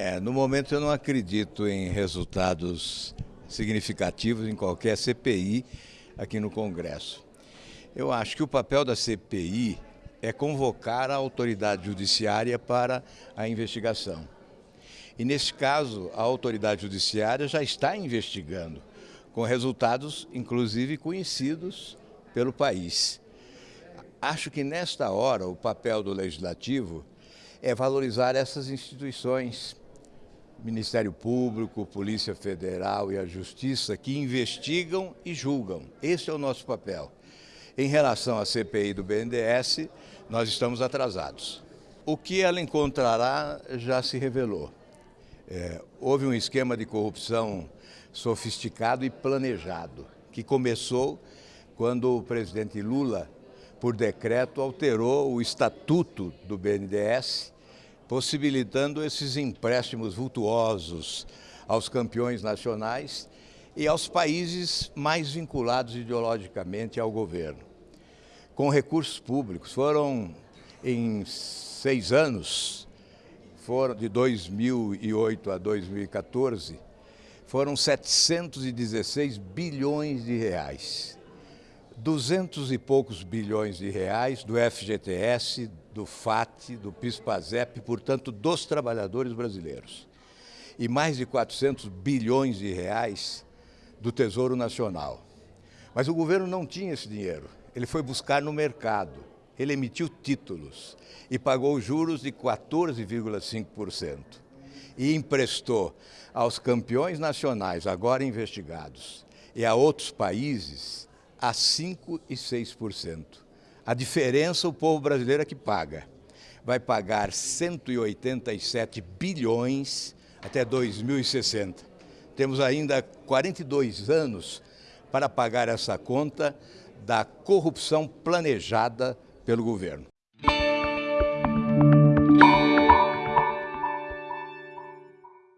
É, no momento eu não acredito em resultados significativos em qualquer CPI aqui no Congresso. Eu acho que o papel da CPI é convocar a autoridade judiciária para a investigação. E nesse caso, a autoridade judiciária já está investigando, com resultados inclusive conhecidos pelo país. Acho que nesta hora o papel do legislativo é valorizar essas instituições, Ministério Público, Polícia Federal e a Justiça, que investigam e julgam. Esse é o nosso papel. Em relação à CPI do BNDES, nós estamos atrasados. O que ela encontrará já se revelou. É, houve um esquema de corrupção sofisticado e planejado, que começou quando o presidente Lula por decreto, alterou o estatuto do BNDES, possibilitando esses empréstimos vultuosos aos campeões nacionais e aos países mais vinculados ideologicamente ao governo. Com recursos públicos, foram em seis anos, foram de 2008 a 2014, foram 716 bilhões de reais duzentos e poucos bilhões de reais do FGTS, do FAT, do PIS-PASEP, portanto, dos trabalhadores brasileiros. E mais de 400 bilhões de reais do Tesouro Nacional. Mas o governo não tinha esse dinheiro. Ele foi buscar no mercado. Ele emitiu títulos e pagou juros de 14,5%. E emprestou aos campeões nacionais, agora investigados, e a outros países a 5% e 6%. A diferença o povo brasileiro é que paga. Vai pagar 187 bilhões até 2060. Temos ainda 42 anos para pagar essa conta da corrupção planejada pelo governo.